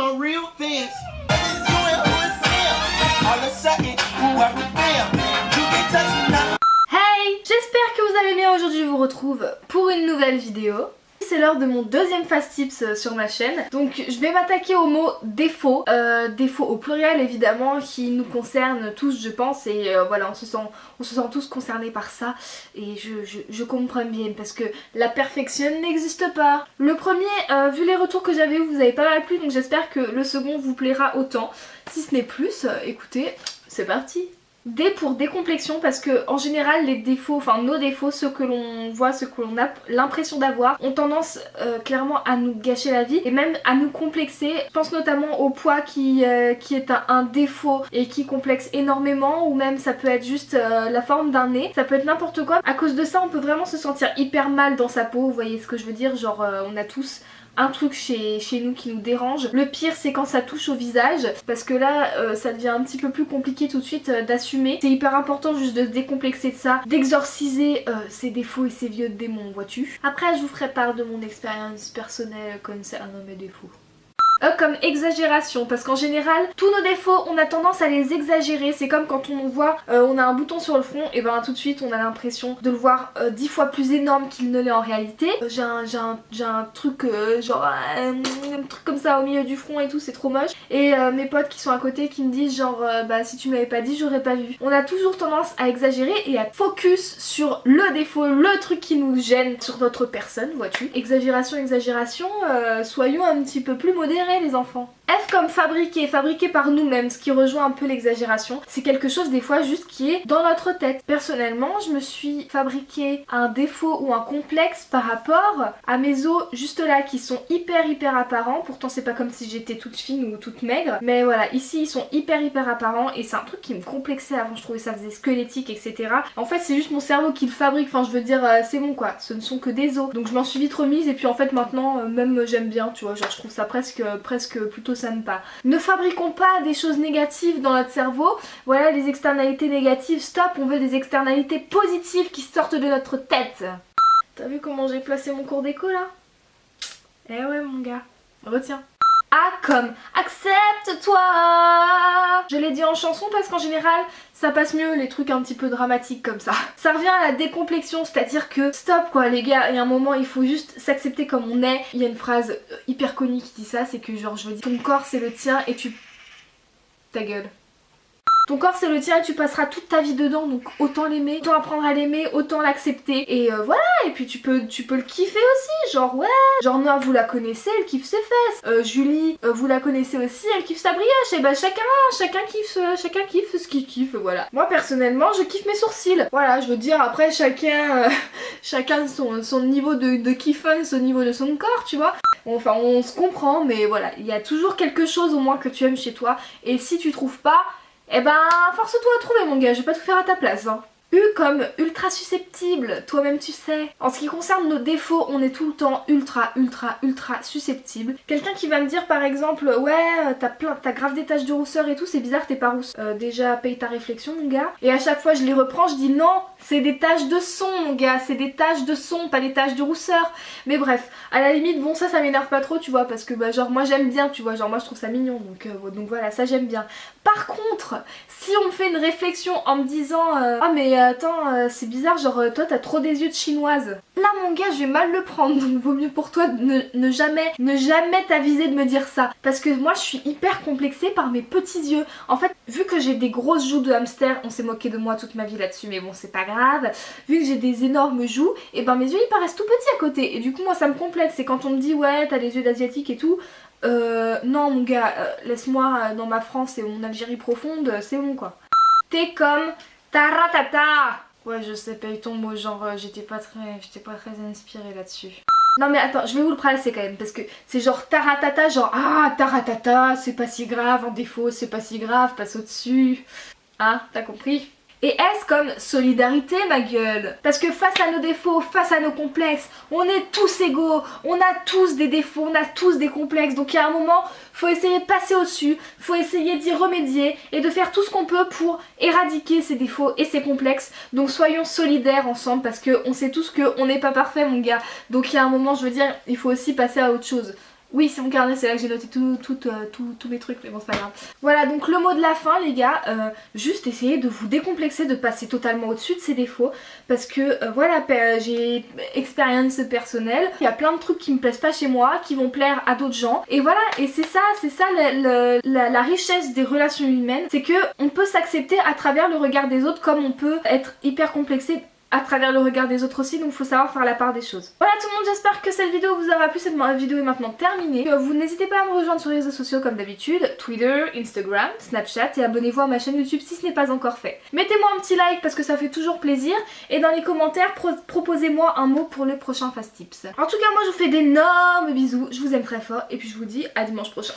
my real fans. Hey J'espère que vous allez bien. Aujourd'hui, je vous retrouve pour une nouvelle vidéo. C'est l'heure de mon deuxième fast tips euh, sur ma chaîne. Donc je vais m'attaquer au mot défaut. Euh, défaut au pluriel évidemment qui nous concerne tous je pense et euh, voilà on se, sent, tous concernés par ça et je, comprends bien parce que la perfection n'existe pas. Le premier, vu les retours que j'avais vous avez pas mal plu donc j'espère que le second vous plaira autant. Si ce n'est plus, écoutez, c'est parti D pour décomplexion parce que en général les défauts, enfin nos défauts, ceux que l'on voit, ceux que l'on a l'impression d'avoir, ont tendance euh, clairement à nous gâcher la vie et même à nous complexer. Je pense notamment au poids qui, euh, est un, défaut et qui complexe énormément ou même ça peut être juste euh, la forme d'un nez, ça peut être n'importe quoi. À cause de ça on peut vraiment se sentir hyper mal dans sa peau, vous voyez ce que je veux dire, genre on a tous un truc chez, chez nous qui nous dérange. Le pire c'est quand ça touche au visage parce que là euh, ça devient un petit peu plus compliqué tout de suite euh, d'assumer. C'est hyper important juste de se décomplexer de ça, d'exorciser euh, ses défauts et ses vieux démons, vois-tu. Après je vous ferai part de mon expérience personnelle concernant mes défauts. E comme exagération parce qu'en général tous nos défauts on a tendance à les exagérer. C'est comme quand on voit euh, on a un bouton sur le front et ben tout de suite on a l'impression de le voir euh, dix fois plus énorme qu'il ne l'est en réalité. Euh, j'ai un, un, truc euh, genre un, truc comme ça au milieu du front et tout c'est trop moche. Et euh, mes potes qui sont à côté qui me disent genre euh, bah si tu m'avais pas dit j'aurais pas vu. On a toujours tendance à exagérer et à focus sur le défaut le truc qui nous gêne sur notre personne vois-tu. Exagération exagération soyons un petit peu plus modérés les enfants? F comme fabriquer, fabriquer par nous-mêmes, ce qui rejoint un peu l'exagération. C'est quelque chose des fois juste qui est dans notre tête. Personnellement, je me suis fabriqué un défaut ou un complexe par rapport à mes os juste là qui sont hyper hyper apparents. Pourtant c'est pas comme si j'étais toute fine ou toute maigre. Mais voilà, ici ils sont hyper hyper apparents et c'est un truc qui me complexait avant. Je trouvais ça faisait squelettique etc. En fait c'est juste mon cerveau qui le fabrique. Enfin je veux dire euh, c'est bon quoi. Ce ne sont que des os. Donc je m'en suis vite remise et puis en fait maintenant euh, même j'aime bien tu vois. Genre je trouve ça presque, presque plutôt Ne fabriquons pas des choses négatives dans notre cerveau. Voilà les externalités négatives, stop, on veut des externalités positives qui sortent de notre tête. T'as vu comment j'ai placé mon cours d'écho là? Eh ouais mon gars, retiens. A comme accepte-toi Je l'ai dit en chanson parce qu'en général ça passe mieux les trucs un petit peu dramatiques comme ça. Ça revient à la décomplexion, c'est-à-dire que stop quoi les gars, il y a un moment il faut juste s'accepter comme on est. Il y a une phrase hyper connue qui dit ça, c'est que genre je veux dire ton corps c'est le tien et tu... Ta gueule. Ton corps c'est le tien et tu passeras toute ta vie dedans donc autant l'aimer, autant apprendre à l'aimer, autant l'accepter. Et euh, voilà et puis tu peux, tu peux le kiffer aussi genre ouais. Genre Noah vous la connaissez elle kiffe ses fesses. Euh, Julie euh, vous la connaissez aussi elle kiffe sa brioche. Et bah chacun chacun kiffe chacun kiffe ce qu'il kiffe voilà. Moi personnellement je kiffe mes sourcils. Voilà je veux dire après chacun chacun son, son niveau de, de kiffance au niveau de son corps tu vois. Enfin on se comprend mais voilà il y a toujours quelque chose au moins que tu aimes chez toi. Et si tu trouves pas eh ben, force-toi à trouver mon gars, je vais pas tout faire à ta place. Hein. U comme ultra susceptible, toi-même tu sais. En ce qui concerne nos défauts, on est tout le temps ultra ultra ultra susceptible. Quelqu'un qui va me dire par exemple ouais t'as plein t'as grave des taches de rousseur et tout, c'est bizarre t'es pas rousse. Euh, déjà paye ta réflexion mon gars. Et à chaque fois je les reprends, je dis non, c'est des taches de son mon gars, c'est des taches de son, pas des taches de rousseur. Mais bref, à la limite bon ça ça m'énerve pas trop tu vois parce que bah genre moi j'aime bien tu vois, genre moi je trouve ça mignon donc, euh, voilà ça j'aime bien. Par contre, si on me fait une réflexion en me disant euh, ah mais attends euh, c'est bizarre genre toi t'as trop des yeux de chinoise là mon gars je vais mal le prendre donc vaut mieux pour toi ne, ne jamais ne jamais t'aviser de me dire ça. Parce que moi je suis hyper complexée par mes petits yeux. En fait vu que j'ai des grosses joues de hamster on s'est moqué de moi toute ma vie là-dessus mais bon c'est pas grave vu que j'ai des énormes joues et ben mes yeux ils paraissent tout petits à côté et du coup moi ça me complexe et quand on me dit ouais t'as les yeux d'asiatique et tout euh, non mon gars, euh, laisse-moi dans ma France et mon Algérie profonde, c'est bon quoi. T'es comme taratata Ouais je sais paye ton mot genre euh, j'étais pas très j'étais pas très inspirée là-dessus. Non mais attends, je vais vous le placer quand même parce que c'est genre taratata, genre ah taratata, c'est pas si grave, en défaut c'est pas si grave, passe au-dessus. Hein, t'as compris? Et S comme solidarité ma gueule? Parce que face à nos défauts, face à nos complexes, on est tous égaux, on a tous des défauts, on a tous des complexes. Donc il y a un moment, faut essayer de passer au-dessus, faut essayer d'y remédier et de faire tout ce qu'on peut pour éradiquer ces défauts et ces complexes. Donc soyons solidaires ensemble parce qu'on sait tous qu'on n'est pas parfait mon gars. Donc il y a un moment, je veux dire, il faut aussi passer à autre chose. Oui, c'est mon carnet, c'est là que j'ai noté euh, tous mes trucs, mais bon, c'est pas grave. Voilà, donc le mot de la fin, les gars, euh, juste essayez de vous décomplexer, de passer totalement au-dessus de ces défauts, parce que, euh, voilà, j'ai expérience personnelle, il y a plein de trucs qui me plaisent pas chez moi, qui vont plaire à d'autres gens, et voilà, et c'est ça, c'est ça la, la, richesse des relations humaines, c'est que on peut s'accepter à travers le regard des autres, comme on peut être hyper complexé à travers le regard des autres aussi donc faut savoir faire la part des choses. Voilà tout le monde j'espère que cette vidéo vous aura plu, cette vidéo est maintenant terminée. Euh, vous n'hésitez pas à me rejoindre sur les réseaux sociaux comme d'habitude, Twitter, Instagram, Snapchat et abonnez-vous à ma chaîne YouTube si ce n'est pas encore fait. Mettez-moi un petit like parce que ça fait toujours plaisir et dans les commentaires proposez-moi un mot pour le prochain Fast Tips. En tout cas moi je vous fais d'énormes bisous, je vous aime très fort et puis je vous dis à dimanche prochain.